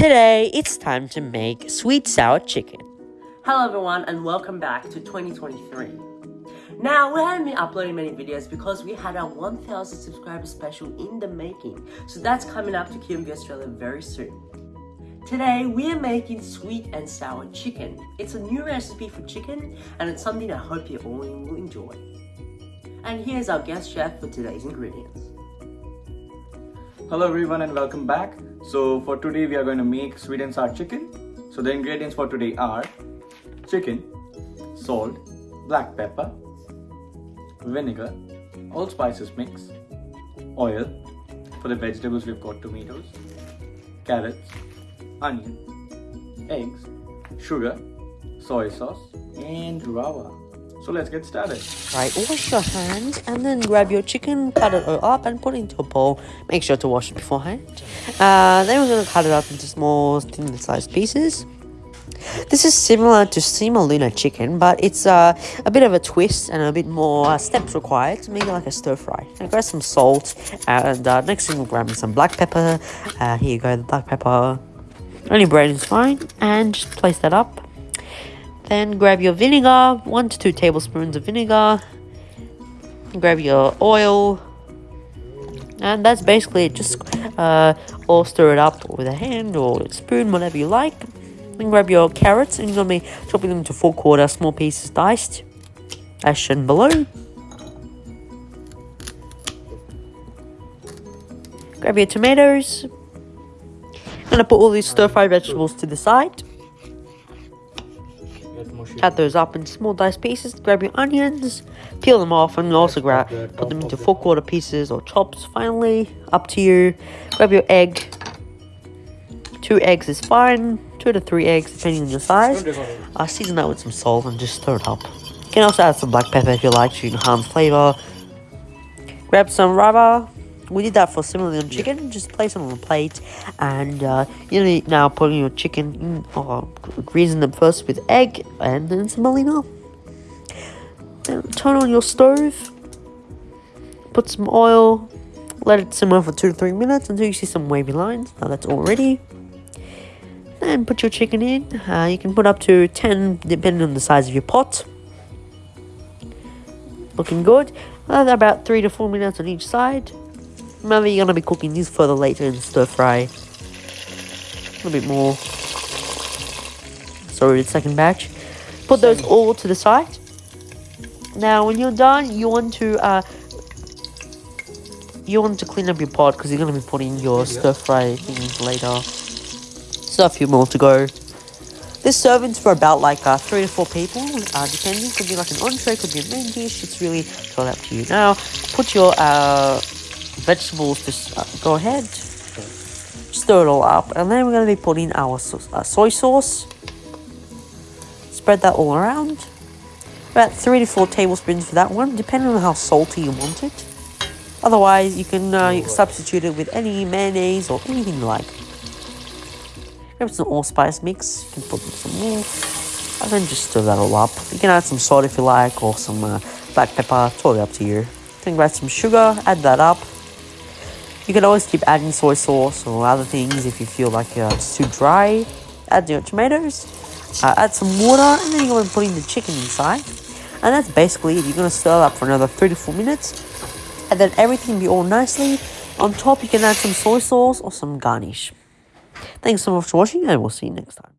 Today, it's time to make sweet sour chicken. Hello everyone and welcome back to 2023. Now, we haven't been uploading many videos because we had our 1000 subscriber special in the making. So that's coming up to QMV Australia very soon. Today, we are making sweet and sour chicken. It's a new recipe for chicken and it's something I hope you all will enjoy. And here's our guest chef for today's ingredients. Hello everyone and welcome back. So for today we are going to make sweet and sour chicken. So the ingredients for today are chicken, salt, black pepper, vinegar, all spices mix, oil, for the vegetables we've got tomatoes, carrots, onion, eggs, sugar, soy sauce and rava. So let's get started. Right, wash your hands and then grab your chicken, cut it all up and put it into a bowl. Make sure to wash it beforehand. Uh, then we're going to cut it up into small, thin sized pieces. This is similar to semolina chicken, but it's uh, a bit of a twist and a bit more uh, steps required to make it like a stir fry. So grab some salt and uh, next thing we'll grab some black pepper. Uh, here you go, the black pepper. Only bread is fine and just place that up. Then grab your vinegar, one to two tablespoons of vinegar. Grab your oil. And that's basically it. Just uh, all stir it up with a hand or a spoon, whatever you like. Then grab your carrots and you're going to be chopping them into four quarter small pieces diced. As shown below. Grab your tomatoes. I'm going to put all these stir fry vegetables to the side. Cut those up in small diced pieces. Grab your onions, peel them off, and also grab put them into four quarter pieces or chops. Finally, up to you. Grab your egg. Two eggs is fine. Two to three eggs, depending on your size. Uh, season that with some salt and just stir it up. You can also add some black pepper if you like to enhance flavor. Grab some rava we did that for semolina chicken. Yeah. Just place it on a plate, and uh, you know now putting your chicken in, or greasing them first with egg and then some semolina. Then turn on your stove. Put some oil. Let it simmer for two to three minutes until you see some wavy lines. Now that's all ready. Then put your chicken in. Uh, you can put up to 10 depending on the size of your pot. Looking good. Uh, about 3 to 4 minutes on each side. Remember, you're going to be cooking these further later in stir fry. A little bit more. Sorry, the second batch. Put those all to the side. Now, when you're done, you want to uh, you want to clean up your pot because you're going to be putting your stir fry things later. So a few more to go. This serving's for about like uh, three to four people, uh, depending. Could be like an entree, could be a main dish. It's really all up to you. Now, put your uh, vegetables, just uh, go ahead, stir it all up, and then we're going to be putting our so uh, soy sauce. Spread that all around. About three to four tablespoons for that one, depending on how salty you want it. Otherwise, you can, uh, substitute it with any mayonnaise or anything you like. Grab some allspice mix. You can put some more, and then just stir that all up. You can add some salt if you like, or some uh, black pepper. Totally up to you. Then grab some sugar, add that up. You can always keep adding soy sauce or other things if you feel like uh, it's too dry. Add your tomatoes, uh, add some water, and then you're going to put in the chicken inside. And that's basically it. You're going to stir up for another 3 to 4 minutes. And then everything will be all nicely. On top, you can add some soy sauce or some garnish. Thanks so much for watching, and we'll see you next time.